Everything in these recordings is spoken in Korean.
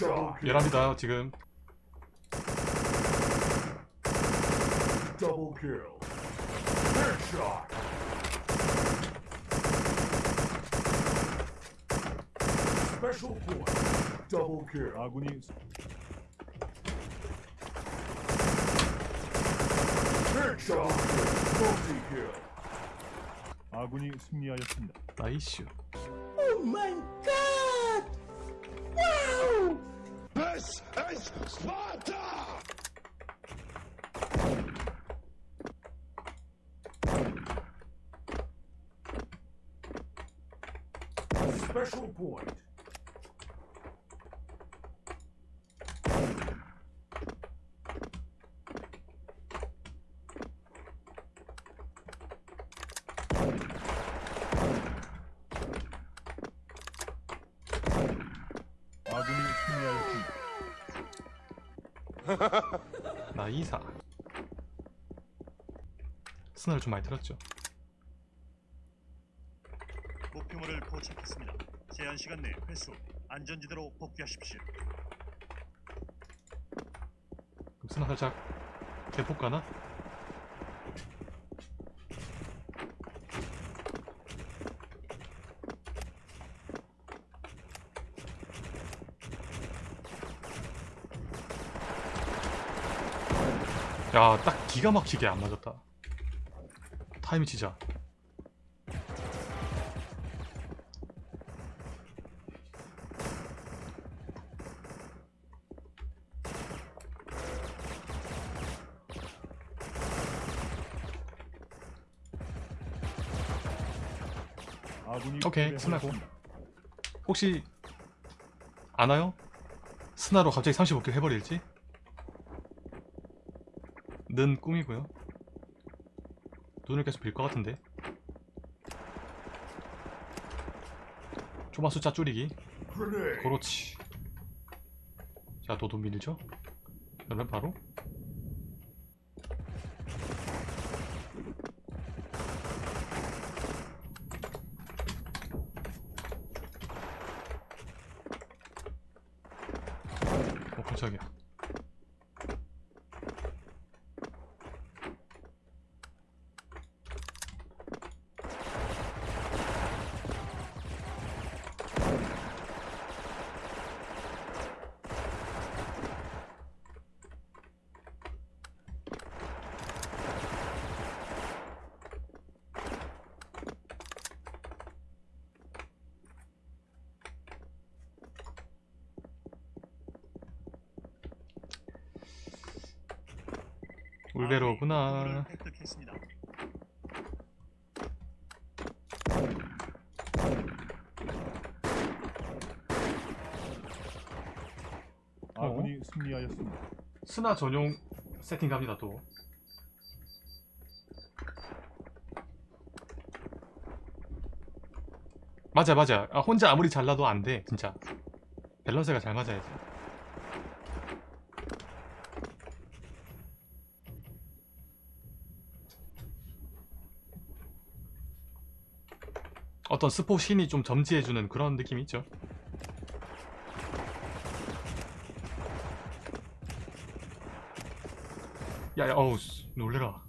열합니다 지금 Double kill. Headshot. Special point. Double kill. 아군이 승리하였습니다. 나이슈 Oh my god! This is Sparta! Special point. 이사 스나를 좀 많이 들었죠 목표물을 포착했습니다. 제한 시간 내 회수 안전지대로 복귀하십시오. 그럼 스나 살짝 대폭 가나? 야, 딱 기가 막히게 안 맞았다. 타이밍. 아군이 오케이, 스나고. 혹시 아나요? 스나로 갑자기 35킬 해버릴지? 는 꿈이고요. 눈을 계속 빌 것 같은데. 조마 숫자 줄이기. 그렇지. 자, 너도 밀죠? 그러면 바로 어, 깜짝이야. 울베로구나. 획득했습니다. 아군이 승리하였습니다. 스나 전용 세팅 갑니다 또. 맞아 맞아. 아, 혼자 아무리 잘라도 안 돼. 진짜. 밸런스가 잘 맞아야지. 어떤 스포 신이 좀 점지해주는 그런 느낌이 있죠. 야야 어우 씨, 놀래라.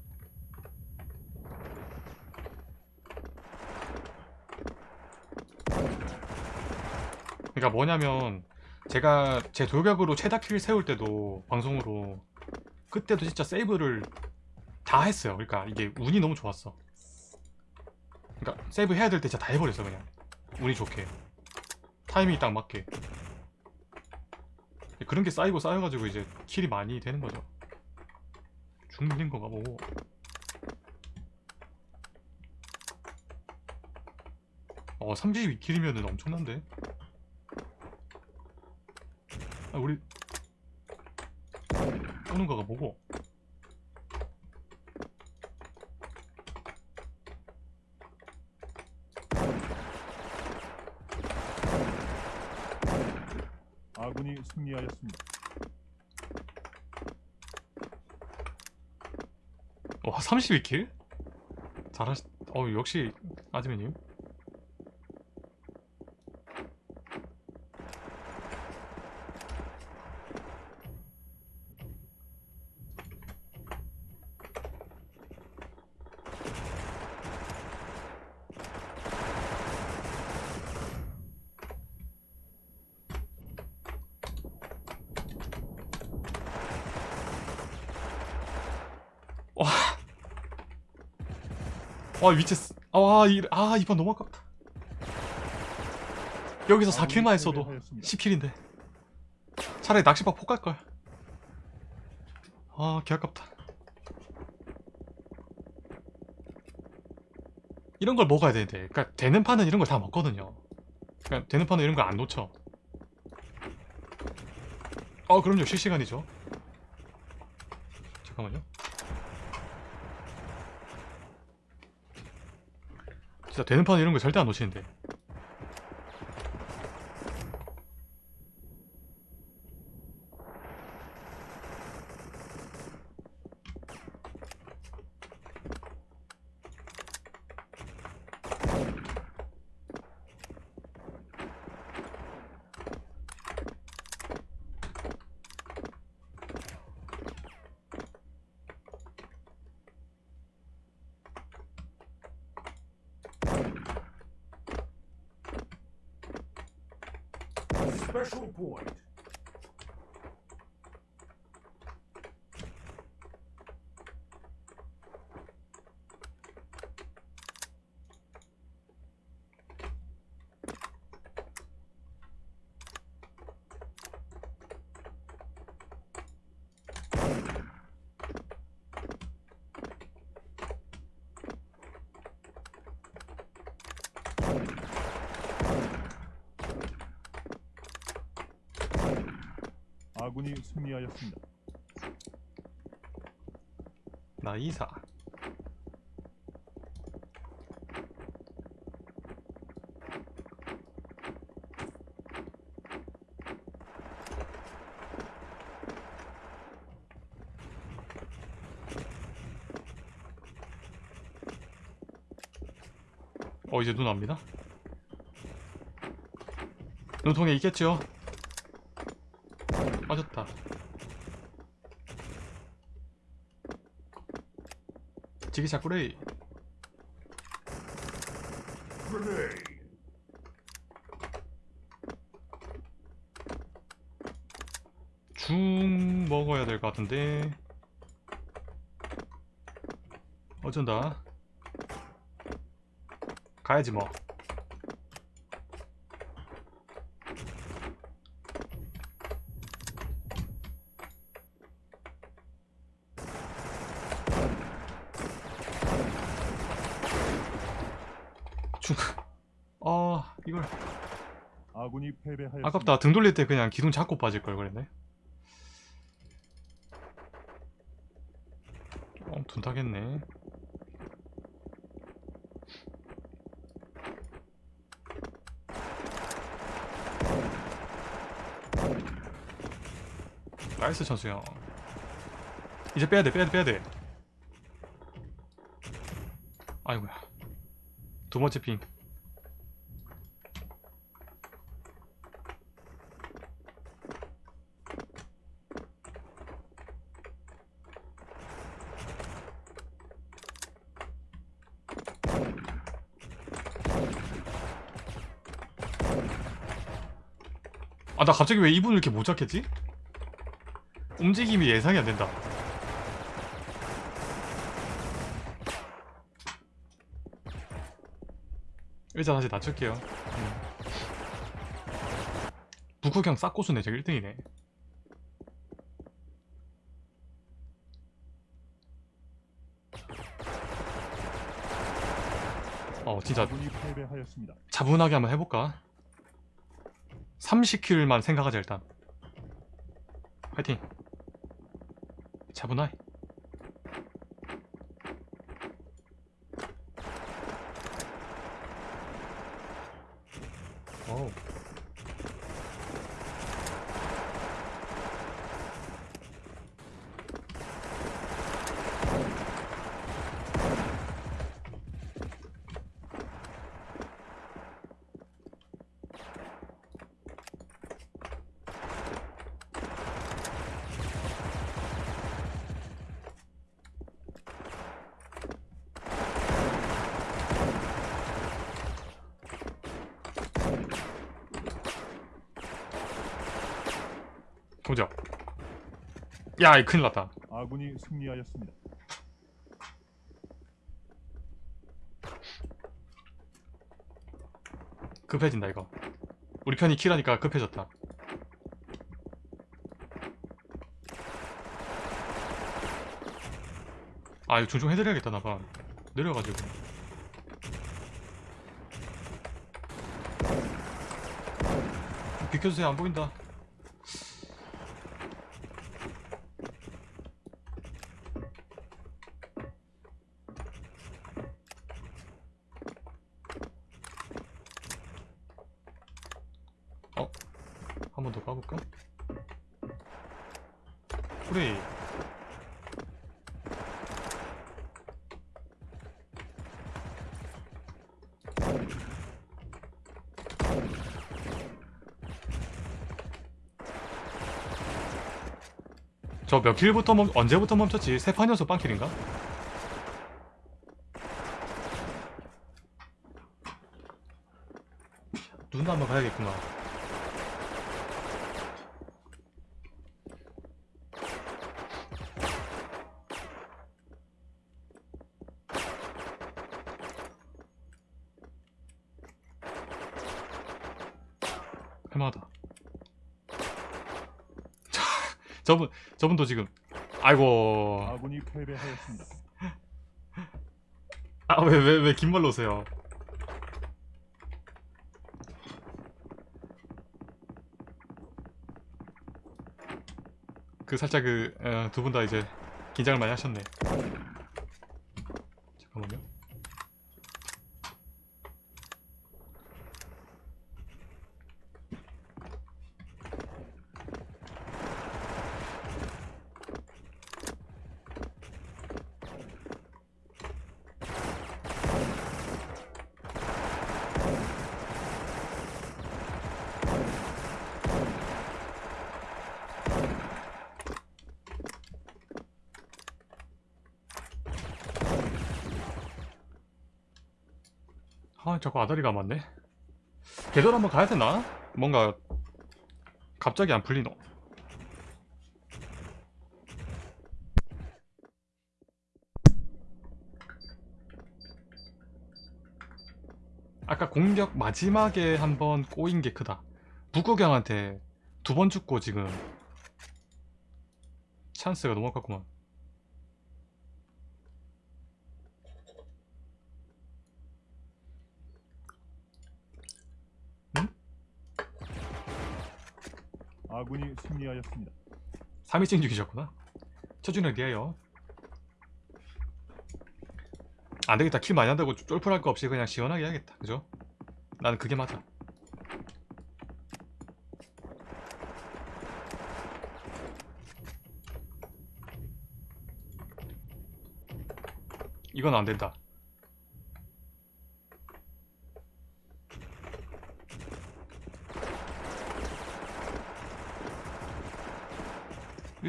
그러니까 뭐냐면 제가 제 돌격으로 최다 킬 세울 때도 방송으로 그때도 진짜 세이브를 다 했어요. 그러니까 이게 운이 너무 좋았어 세이브 해야 될 때 진짜 다 해버렸어 그냥. 운이 좋게. 타이밍이 딱 맞게. 그런 게 쌓이고 쌓여가지고 이제 킬이 많이 되는 거죠. 죽는 건가 보고 어 32킬이면은 엄청난데? 아 우리 오는 거가 뭐고 승리하였습니다. 와 32킬? 잘하시... 어 역시 아즈메님 아 위치 쓰- 아, 이, 아 이번 너무 아깝다. 여기서 4킬만 했어도 10킬인데. 차라리 낚시박 폭 갈걸. 아 개아깝다. 이런 걸 먹어야 되는데. 그러니까 되는 판은 이런 걸 다 먹거든요. 그러니까 되는 판은 이런 거안 놓쳐. 어 그럼요. 실시간이죠. 잠깐만요 진짜 되는 판은 이런 거 절대 안 놓치는데 Special point. 아군이 승리하였습니다. 나이사. 어 이제 눈 옵니다? 눈통에 있겠죠 빠졌다 지기샷 꾸레이. 죽 먹어야 될 것 같은데. 어쩐다? 가야지 뭐 죽... 아 이걸 아 군이 패배하였습니다. 아깝다. 등 돌릴 때 그냥 기둥 잡고 빠질 걸 그랬네. 어 둔탁했네. 나이스 천수형. 이제 빼야돼 빼야돼 빼야돼. 아이고야. 두 번째 핑 나 갑자기 왜 이분을 이렇게 못 잡겠지? 움직임이 예상이 안 된다. 의자 다시 낮출게요. 음. 북극형 싹고수네 저기 1등이네. 어 진짜. 차분하게 한번 해볼까? 30킬만 생각하자 일단. 화이팅. 차분하게 어 야 큰일 났다. 아군이 승리하였습니다. 급해진다 이거. 우리 편이 킬하니까 급해졌다. 아 이거 종종 해드려야겠다 나 봐. 내려가지고. 비켜주세요 안 보인다. 한 번더 가볼까? 그래 저몇 킬부터 멈 언제부터 멈췄지? 세 판이어서 빵킬인가? 눈 한번 가야겠구나. 할만하다. 자, 저분 저분도 지금 아이고 아군이 패배하였습니다. 아 왜 왜 왜 긴 말로 오세요? 그 살짝 그 두 분 다 이제 긴장을 많이 하셨네. 잠깐만요. 아 자꾸 아다리가 맞네. 계절 한번 가야 되나? 뭔가 갑자기 안 풀리노. 아까 공격 마지막에 한번 꼬인 게 크다. 북구경한테 두 번 죽고 지금 찬스가 너무 아깝구만. 아군이 승리하였습니다. 3위증 중이셨구나. 쳐주는 리에요. 안되겠다. 킬 많이 한다고 쫄풀할 거 없이 그냥 시원하게 해야겠다. 그죠? 나는 그게 맞아. 이건 안된다.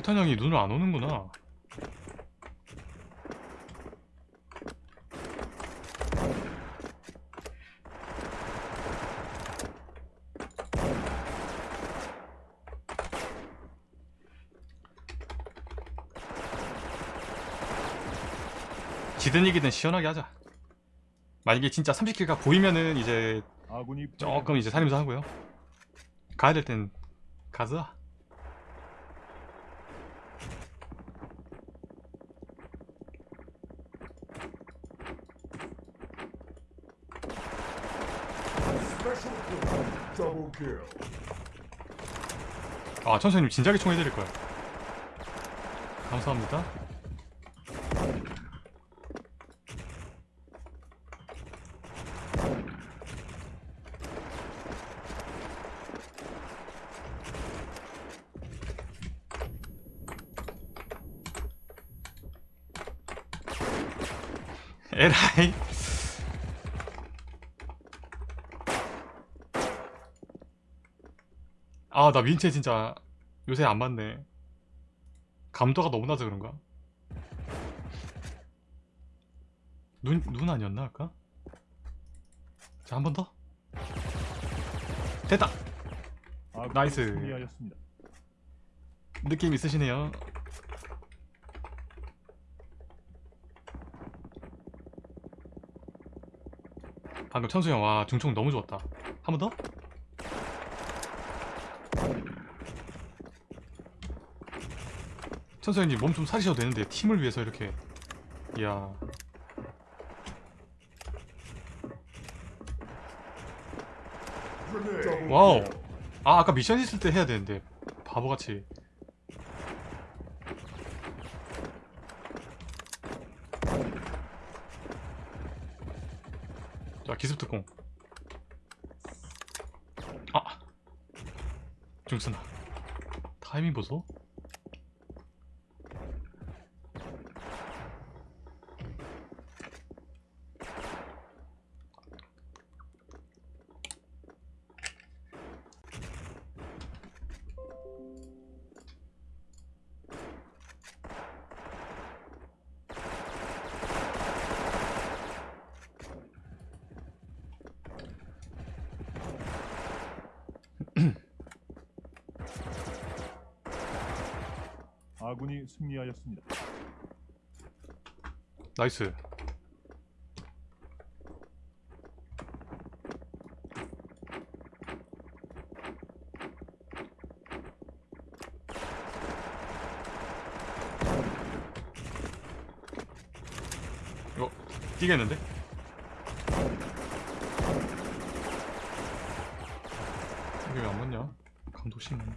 일탄 형이 눈을 안 오는구나. 지든 이기든 시원하게 하자. 만약에 진짜 30킬가 보이면은 이제 조금 이제 살림도 하고요. 가야 될 땐 가자. 아 천천히 진작에 총 해드릴 거야. 감사합니다. 에라이. 아, 나 민채 진짜 요새 안 맞네. 감도가 너무 낮아 그런가? 눈, 눈 아니었나 아까? 자, 한 번 더. 됐다! 아군이 나이스. 승리하였습니다. 느낌 있으시네요. 방금 천수 형, 와, 중총 너무 좋았다. 한 번 더? 형님 몸 좀 사리셔도 되는데 팀을 위해서 이렇게. 이야. 와우. 아 아까 미션 있을 때 해야 되는데. 바보같이. 자 기습특공. 아. 중순아 타이밍 보소 아군이 승리하였습니다. 나이스 이거 뛰겠는데? 이게 왜 안 맞냐? 감독 심한데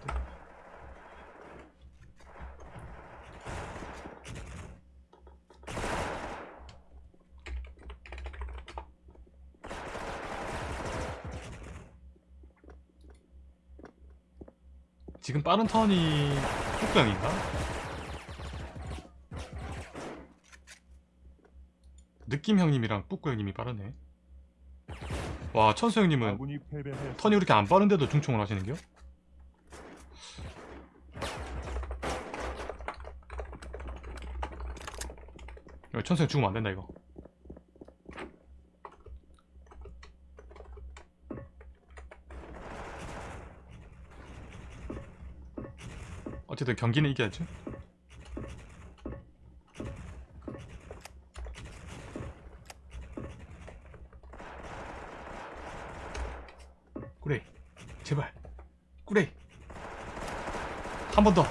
지금 빠른 턴이 폭병인가? 느낌 형님이랑 뿌꾸 형님이 빠르네. 와 천수 형님은. 턴이 그렇게 안 빠른데도 중총을 하시는겨? 천수 형 죽으면 안 된다 이거. 어쨌든 경기는 이겨야죠. 꾸레이 제발. 꾸레이. 한 번 더.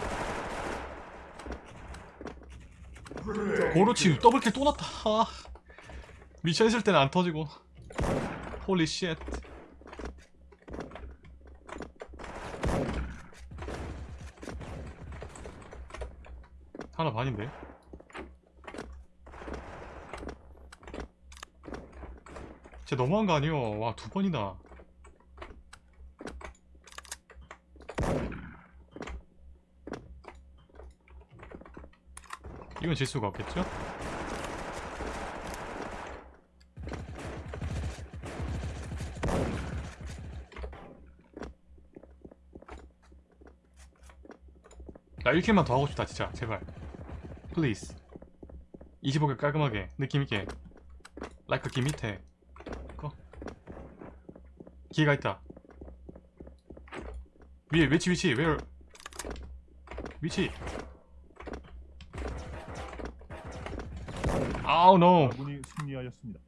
Grenade. 고로치 더블킬 또 났다. 아, 미션 있을 때는 안 터지고. 홀리 쉣 하나 반인데? 진짜 너무한 거 아니여 와두 번이나 이건 질 수가 없겠죠? 나 1킬만 더 하고 싶다 진짜. 제발 플리즈 25개 깔끔하게 느낌있게. 라이크 기 밑에. 거. 기회가 있다. 위에 위치 위치. where 위치. 아우 노 아군이 승리하였습니다.